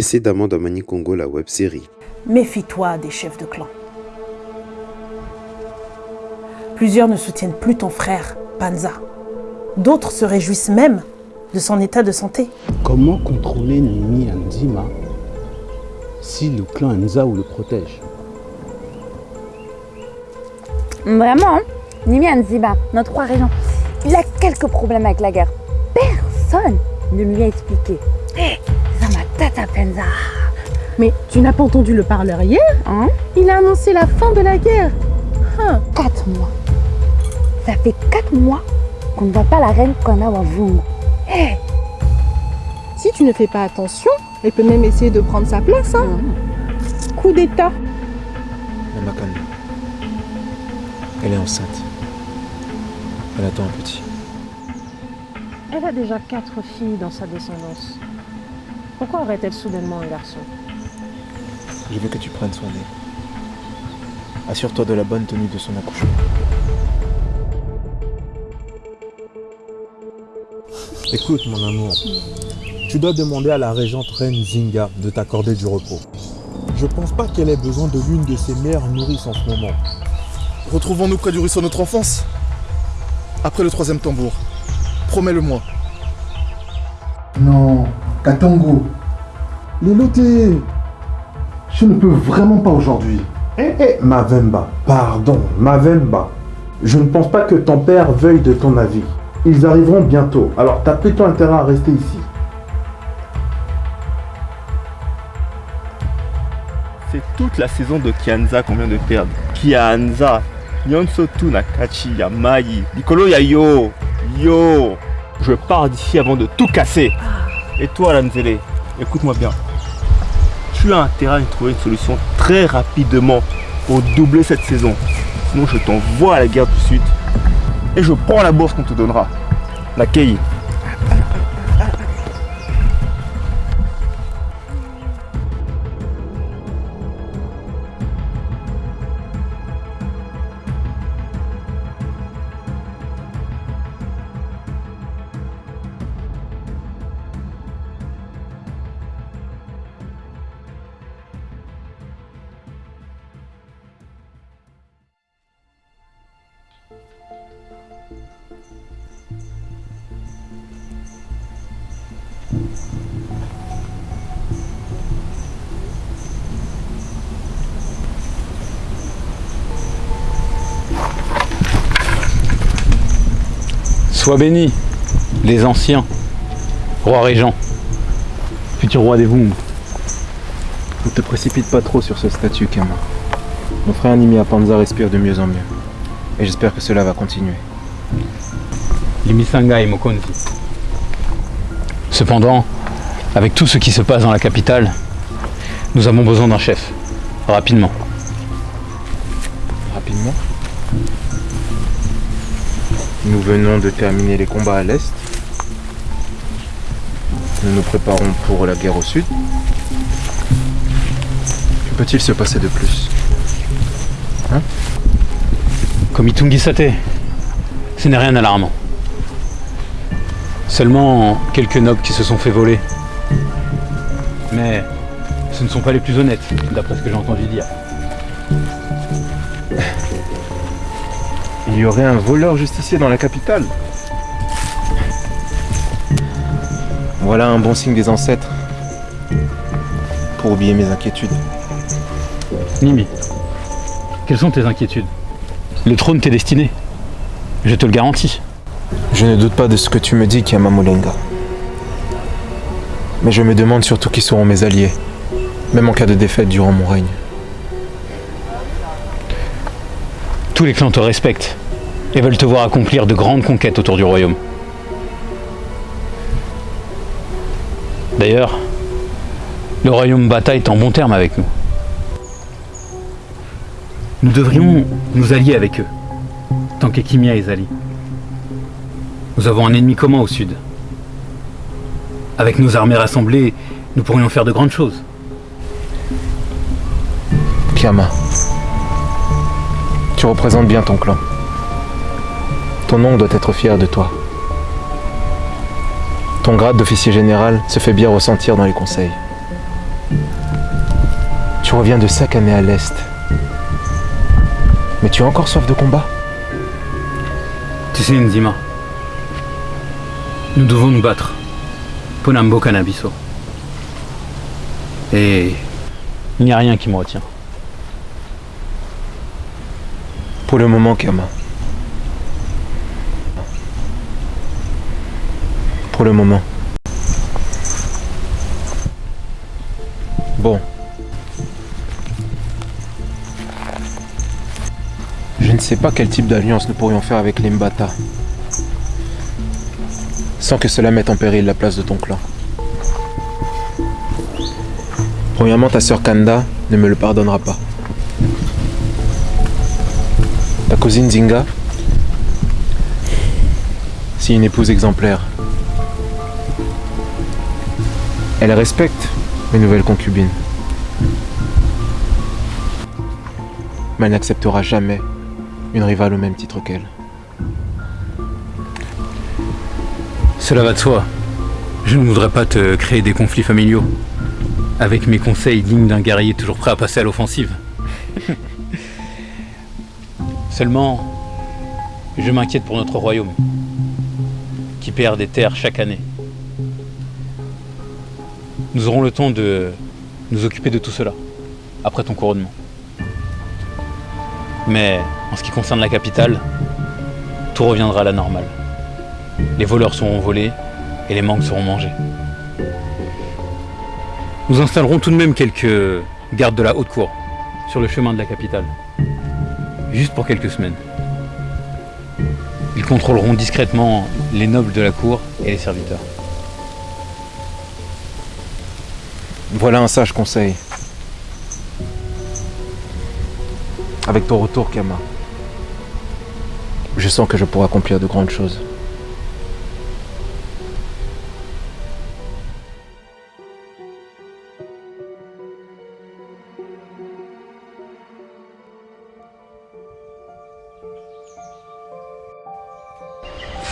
précédemment dans Mani Congo, la web-série. Méfie-toi des chefs de clan. Plusieurs ne soutiennent plus ton frère, Panza. D'autres se réjouissent même de son état de santé. Comment contrôler Nimi Nzima si le clan Nzao le protège? Vraiment, hein? Nimi Nzima, notre roi régent, il a quelques problèmes avec la guerre. Personne ne lui a expliqué. Mais tu n'as pas entendu le parleur hier Hein Il a annoncé la fin de la guerre. Hein Quatre mois. Ça fait quatre mois qu'on ne voit pas la reine Kona Wavungu. Hé Si tu ne fais pas attention, elle peut même essayer de prendre sa place. Hein Coup d'état. Namakane. Elle est enceinte. Elle attend un petit. Elle a déjà quatre filles dans sa descendance. Pourquoi aurait-elle soudainement un garçon? Je veux que tu prennes soin d'elle. Assure-toi de la bonne tenue de son accouchement. Écoute mon amour, tu dois demander à la régente reine Zinga de t'accorder du repos. Je pense pas qu'elle ait besoin de l'une de ses meilleures nourrices en ce moment. Retrouvons-nous près du ruisseau de notre enfance? Après le troisième tambour. Promets-le-moi. Non, Katongo. Liloté. Je ne peux vraiment pas aujourd'hui. Eh, eh, Mavemba. Pardon, Mavemba. Je ne pense pas que ton père veuille de ton avis. Ils arriveront bientôt, alors t'as plutôt intérêt à rester ici. C'est toute la saison de Kianza qu'on vient de perdre. Kianza, Nyonsotu Nakachi, Yamai, Nicolo Yayo, Yo. Je pars d'ici avant de tout casser. Et toi, Lanzele, écoute-moi bien. Tu as intérêt à trouver une solution très rapidement pour doubler cette saison. Sinon, je t'envoie à la guerre du Sud et je prends la bourse qu'on te donnera. La Kei. Sois béni, les anciens, roi régent, futur roi des Vung. Ne te précipite pas trop sur ce statut, Kama. Mon frère Nimi Panza respire de mieux en mieux. Et j'espère que cela va continuer. Limisanga et Mokonzi. Cependant, avec tout ce qui se passe dans la capitale, nous avons besoin d'un chef. Rapidement. Rapidement. Nous venons de terminer les combats à l'est. Nous nous préparons pour la guerre au sud. Que peut-il se passer de plus? Hein? Comme Itungi Sate, ce n'est rien d'alarmant. Seulement quelques nobles qui se sont fait voler. Mais ce ne sont pas les plus honnêtes, d'après ce que j'ai entendu dire. Il y aurait un voleur justicier dans la capitale. Voilà un bon signe des ancêtres. Pour oublier mes inquiétudes. Nimi, quelles sont tes inquiétudes? Le trône t'est destiné. Je te le garantis. Je ne doute pas de ce que tu me dis, Kiamamulenga. Mais je me demande surtout qui seront mes alliés, même en cas de défaite durant mon règne. Tous les clans te respectent et veulent te voir accomplir de grandes conquêtes autour du royaume. D'ailleurs, le royaume Bata est en bon terme avec nous. Nous devrions nous allier avec eux, tant qu'Ekimia et Zali. Nous avons un ennemi commun au sud. Avec nos armées rassemblées, nous pourrions faire de grandes choses. Kiama, tu représentes bien ton clan. Ton nom doit être fier de toi. Ton grade d'officier général se fait bien ressentir dans les conseils. Tu reviens de Sakane à l'est. Mais tu as encore soif de combat? Tu sais, Nzima, nous devons nous battre. Ponambo Cannabiso. Et il n'y a rien qui me retient. Pour le moment, Kama. Pour le moment. Bon. Je ne sais pas quel type d'alliance nous pourrions faire avec les Mbata. Sans que cela mette en péril la place de ton clan. Premièrement, ta sœur Kanda ne me le pardonnera pas. Ta cousine Zinga, c'est une épouse exemplaire. Elle respecte mes nouvelles concubines. Mais elle n'acceptera jamais une rivale au même titre qu'elle. Cela va de soi. Je ne voudrais pas te créer des conflits familiaux. Avec mes conseils dignes d'un guerrier toujours prêt à passer à l'offensive. Seulement, je m'inquiète pour notre royaume, qui perd des terres chaque année. Nous aurons le temps de nous occuper de tout cela, après ton couronnement. Mais en ce qui concerne la capitale, tout reviendra à la normale. Les voleurs seront volés et les manques seront mangés. Nous installerons tout de même quelques gardes de la haute cour sur le chemin de la capitale. Juste pour quelques semaines. Ils contrôleront discrètement les nobles de la cour et les serviteurs. Voilà un sage conseil. Avec ton retour, Kama, je sens que je pourrai accomplir de grandes choses.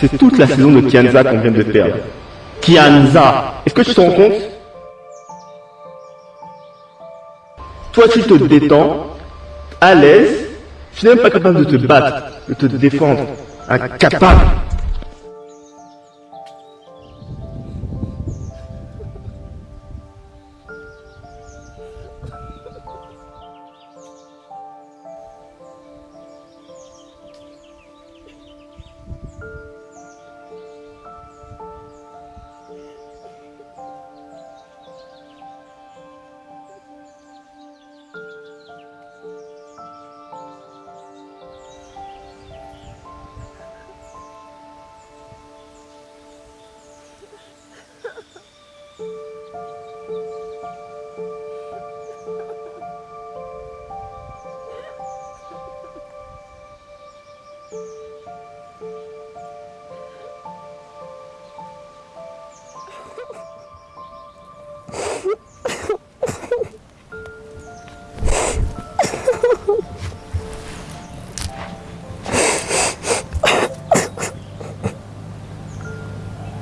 C'est toute la saison de Kianza qu'on vient de perdre. Kianza Est-ce que tu te rends compte? Toi, tu te détends, à l'aise, tu n'es même pas capable de te battre, de te défendre. Incapable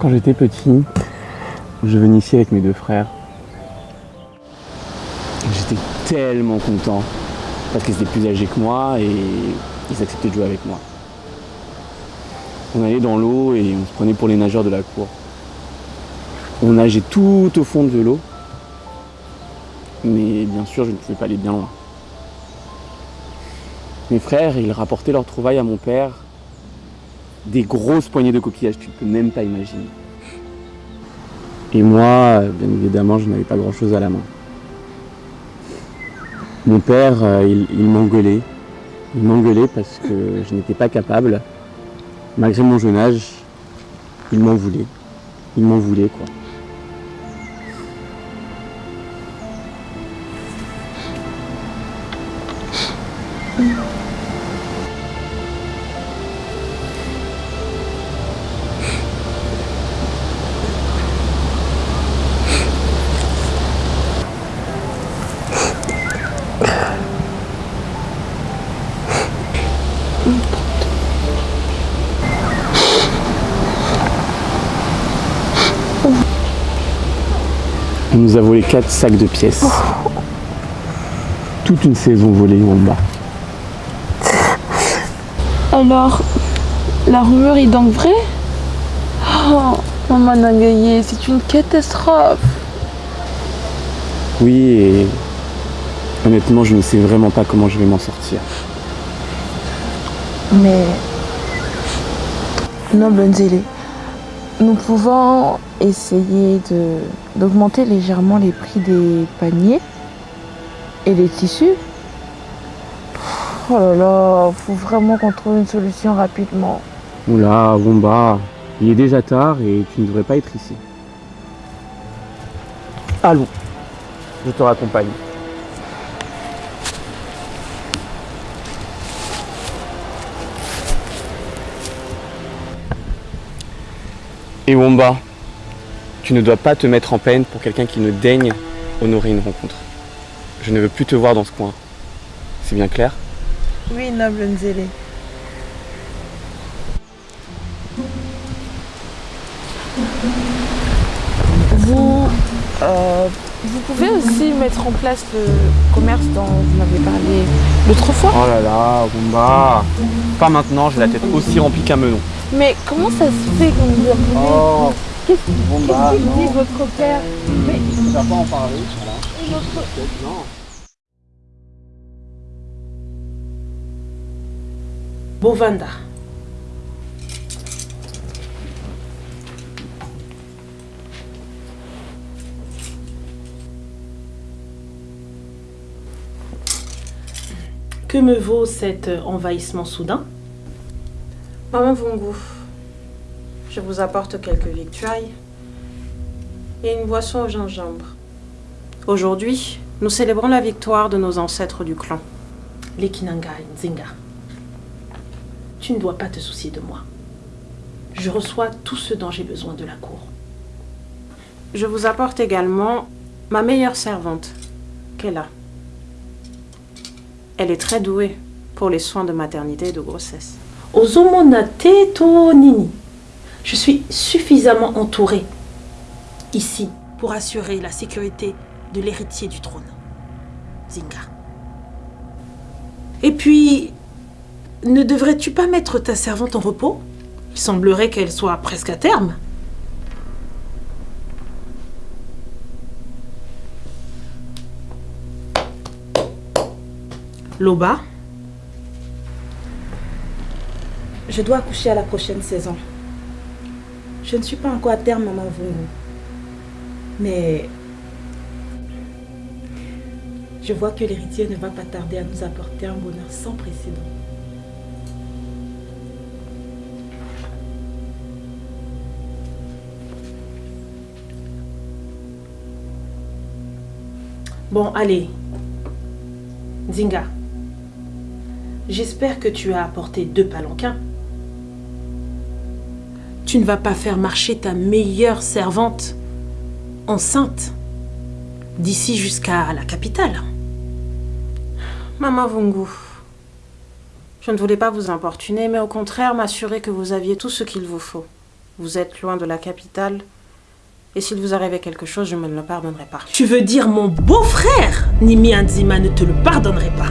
Quand j'étais petit, je venais ici avec mes deux frères. J'étais tellement content parce qu'ils étaient plus âgés que moi et ils acceptaient de jouer avec moi. On allait dans l'eau et on se prenait pour les nageurs de la cour. On nageait tout au fond de l'eau, mais bien sûr je ne pouvais pas aller bien loin. Mes frères, ils rapportaient leurs trouvailles à mon père des grosses poignées de coquillages, tu ne peux même pas imaginer. Et moi, bien évidemment, je n'avais pas grand-chose à la main. Mon père, euh, il, m'engueulait. Il m'engueulait parce que je n'étais pas capable. Malgré mon jeune âge, il m'en voulait. Il m'en voulait, quoi. Nous a volé quatre sacs de pièces. toute une saison volée, Wamba. Alors, la rumeur est donc vraie? Oh, maman Nangaye, c'est une catastrophe. Oui, et honnêtement, je ne sais vraiment pas comment je vais m'en sortir. Mais, noble Nzele, nous pouvons essayer d'augmenter légèrement les prix des paniers et des tissus. Oh là là, faut vraiment qu'on trouve une solution rapidement. Oula, Wamba, il est déjà tard et tu ne devrais pas être ici. Allons, je te raccompagne. Et Wamba, tu ne dois pas te mettre en peine pour quelqu'un qui ne daigne honorer une rencontre. Je ne veux plus te voir dans ce coin. C'est bien clair? Oui, noble Nzele. Vous, euh, vous pouvez aussi mettre en place le commerce dont vous m'avez parlé l'autre fois. Oh là là, Wamba Pas maintenant, j'ai la tête aussi remplie qu'un melon. Mais comment ça se fait que vous apprenez Oh Qu'est-ce Bon, qu'est-ce bah, qu'il non. dit votre père Mais Tu vas pas en parler, voilà. et votre- Non. Bovanda. Que me vaut cet envahissement soudain? Maman Vungu, je vous apporte quelques victuailles et une boisson au gingembre. Aujourd'hui, nous célébrons la victoire de nos ancêtres du clan. Les Kinanga et Nzinga. Tu ne dois pas te soucier de moi. Je reçois tout ce dont j'ai besoin de la cour. Je vous apporte également ma meilleure servante, Kella. Elle est très douée pour les soins de maternité et de grossesse. Ozomonate to nini. Je suis suffisamment entourée ici pour assurer la sécurité de l'héritier du trône, Zinga. Et puis, ne devrais-tu pas mettre ta servante en repos? Il semblerait qu'elle soit presque à terme. Loba, Je dois accoucher à la prochaine saison. Je ne suis pas encore à terme, maman Vungu. Mais je vois que l'héritier ne va pas tarder à nous apporter un bonheur sans précédent. Bon, allez. Zinga. J'espère que tu as apporté deux palanquins. Tu ne vas pas faire marcher ta meilleure servante enceinte d'ici jusqu'à la capitale. Maman Vungu, je ne voulais pas vous importuner, mais au contraire m'assurer que vous aviez tout ce qu'il vous faut. Vous êtes loin de la capitale, et s'il vous arrivait quelque chose, je ne me le pardonnerai pas. Tu veux dire mon beau-frère Nimi Anzima ne te le pardonnerait pas.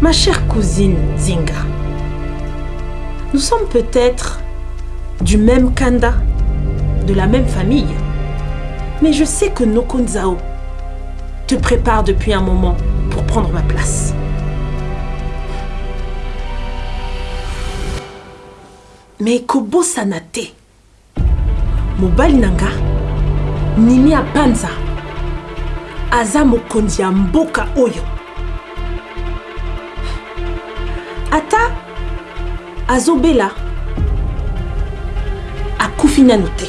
Ma chère cousine Zinga, nous sommes peut-être du même kanda, de la même famille, mais je sais que Nokonzao te prépare depuis un moment pour prendre ma place. Mais kobo sanate, mobali nanga, nimi ya panza, aza oyo. Azobela akufi nano te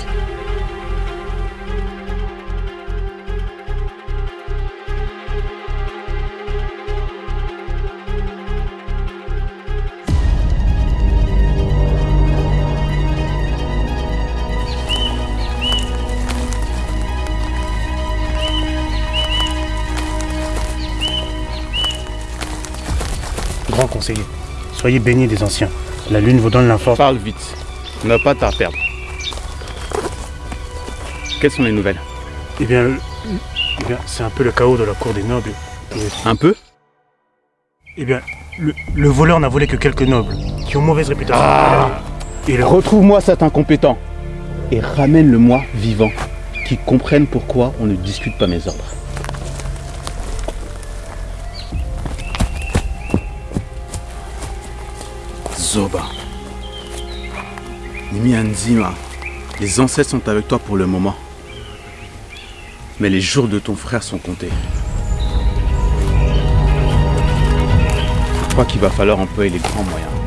Grand conseiller, soyez bénis des anciens. La lune vous donne l'inforce. Parle vite. On n'a pas de temps à perdre. Quelles sont les nouvelles? Eh bien, Eh bien, c'est un peu le chaos de la cour des nobles. Et- Un peu? Eh bien, le, le voleur n'a volé que quelques nobles, qui ont mauvaise réputation. Ah Et le Retrouve-moi cet incompétent et ramène-le-moi vivant, qui comprenne pourquoi on ne discute pas mes ordres. Zoba. Nzima, les ancêtres sont avec toi pour le moment. Mais les jours de ton frère sont comptés. Je crois qu'il va falloir employer les grands moyens.